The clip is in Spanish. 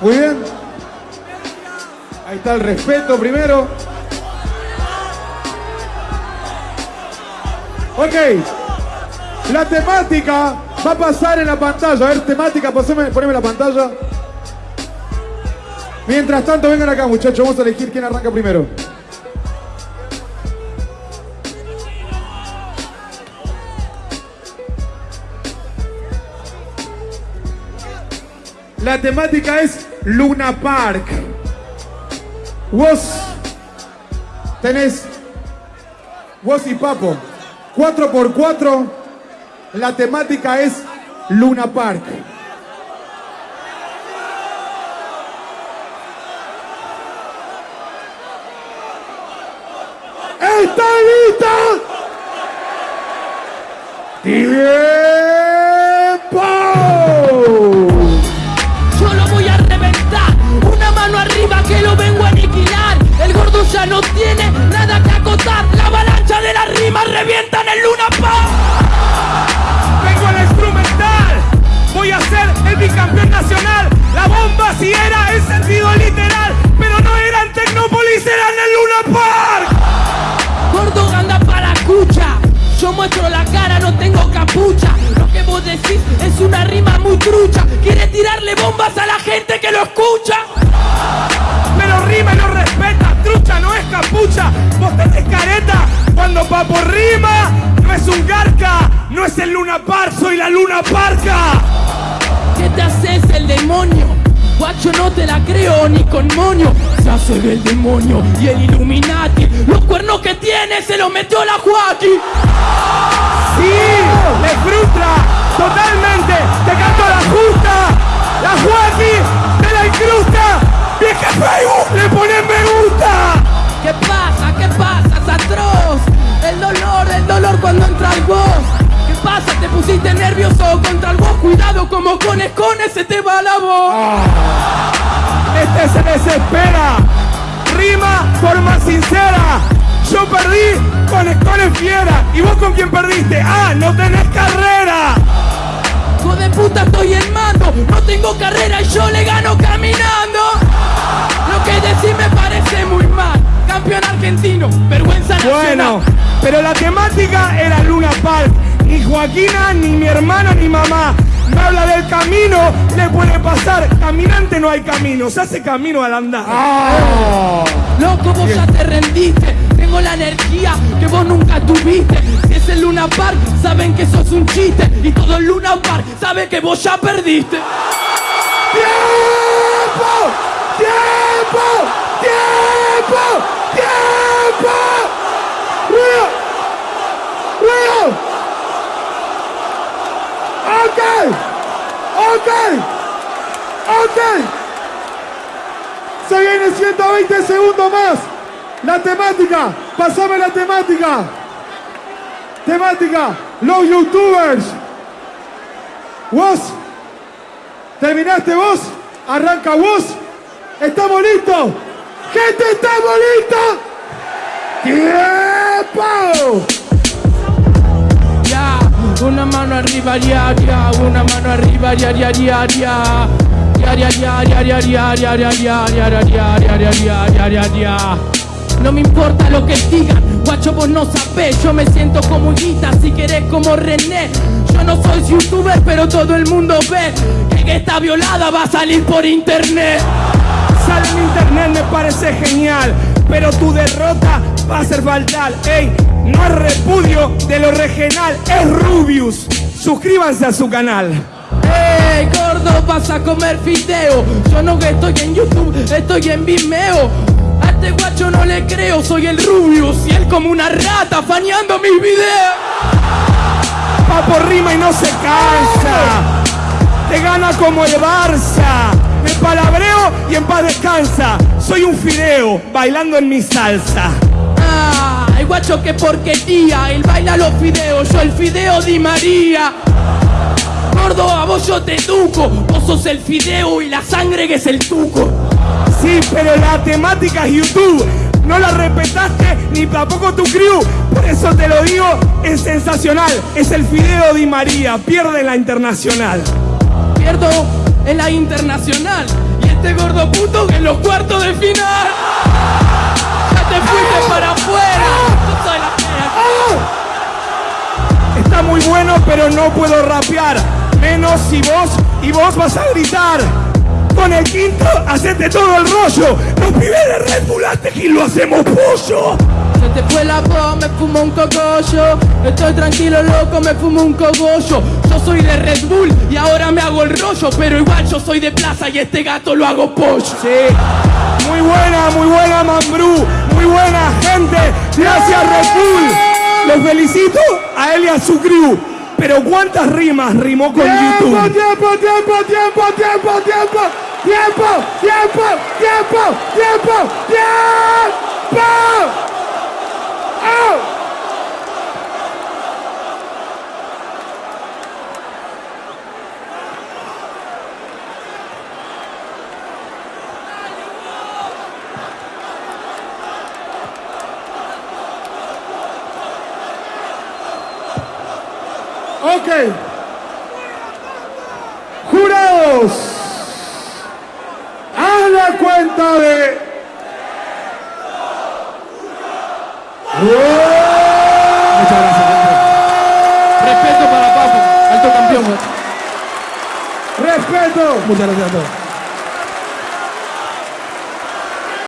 Muy bien. Ahí está el respeto primero. Ok. La temática va a pasar en la pantalla. A ver, temática, pasame, poneme la pantalla. Mientras tanto, vengan acá, muchachos. Vamos a elegir quién arranca primero. La temática es Luna Park. Vos tenés vos y Papo. 4 por 4 La temática es Luna Park. ¿Está lista? El bicampeón nacional. La bomba si era en sentido literal. Pero no era en Tecnópolis, era en el Luna Park. Gordo anda para escucha. Yo muestro la cara, no tengo capucha. Lo que vos decís es una rima muy trucha. Quiere tirarle bombas a la gente que lo escucha. Pero rima y no respeta. Trucha no es capucha. Vos tenés careta. Cuando papo rima, no es un garca. No es el Luna Park, soy la Luna Parca. ¿Qué te haces el demonio? Guacho, no te la creo ni con moño. Se hace el demonio y el Illuminati. Los cuernos que tiene se los metió la Joaquín. Sí, me frustra totalmente. Te canto la justa. La Joaquín te la incrusta. Que Facebook le ponen me gusta. ¿Qué pasa? ¿Qué pasa? Es atroz. El dolor, el dolor cuando entra el voz. ¿Qué pasa? Te pusiste nervioso contra el voz. Cuidado como con escones se te va la voz. Este se desespera. Rima forma sincera. Yo perdí con Escones Fiera. ¿Y vos con quién perdiste? Ah, no tenés carrera. Hijo de puta, estoy en mando. No tengo carrera y yo le gano caminando. Lo que decís me parece muy mal. Campeón argentino, vergüenza nacional. Bueno, pero la temática era Luna Park. Ni Joaquina, ni mi hermano, ni mamá. Me habla del camino, le puede pasar. Caminante no hay camino, se hace camino al andar. Loco, vos ya te rendiste. Tengo la energía que vos nunca tuviste. Si es el Luna Park, saben que sos un chiste. Y todo el Luna Park sabe que vos ya perdiste. ¡Tiempo! ¡Tiempo! ¡Tiempo! ¡Tiempo! ¡Río! ¡Río! ¡Ok! ¡Ok! ¡Ok! Se viene 120 segundos más. La temática. Pasame la temática. Temática. Los youtubers. Vos. ¿Terminaste vos? Arranca vos. ¿Estamos listos? ¡Gente, estamos listos! ¡Tiempo! Una mano arriba, ya, ya, una mano arriba, ya, ya, ya, ya. No me importa lo que digan, guacho vos no sabés. Yo me siento como Higuita, si querés como René. Yo no soy youtuber, pero todo el mundo ve Que esta violada va a salir por internet. Sale en internet, me parece genial Pero tu derrota va a ser fatal. Ey, no es repudio de lo regional, es Rubius. Suscríbanse a su canal. ¡Ey! Gordo, vas a comer fideo! Yo no estoy en YouTube, estoy en Vimeo. A este guacho no le creo, soy el Rubius y él como una rata fañando mis videos. Papo rima y no se cansa. Te gana como el Barça. Me palabreo y en paz descansa. Soy un fideo bailando en mi salsa. ¡Ay, guacho, qué porquería! Él baila los fideos, yo el fideo Di María. Gordo, a vos yo te educo. Vos sos el fideo y la sangre que es el tuco. Sí, pero la temática es YouTube. No la respetaste ni tampoco tu crew. Por eso te lo digo, es sensacional. Es el Fideo Di María. Pierde la internacional. Pierdo en la internacional. Y este gordo puto que en los cuartos de final. Ya te fuiste para afuera. Está muy bueno, pero no puedo rapear. Menos si vos y vos vas a gritar. Con el quinto, hacete todo el rollo. Los pibes de Red Bull antes que lo hacemos pollo. Se te fue la voz, me fumo un cogollo. Estoy tranquilo, loco, me fumo un cogollo. Yo soy de Red Bull y ahora me hago el rollo. Pero igual yo soy de plaza y este gato lo hago pollo. Sí. Muy buena, muy buena, Mambrú. Muy buena, gente. Gracias, Red Bull. Los felicito a él y a su crew. Pero ¿cuántas rimas rimó con Tiempo, YouTube? tiempo, tiempo, tiempo, tiempo, tiempo, tiempo, tiempo, tiempo, tiempo, tiempo. ¡Oh! Ok. Jurados. Haz la cuenta de. Muchas gracias. Respeto para Papo, alto campeón. Respeto. Muchas gracias a todos.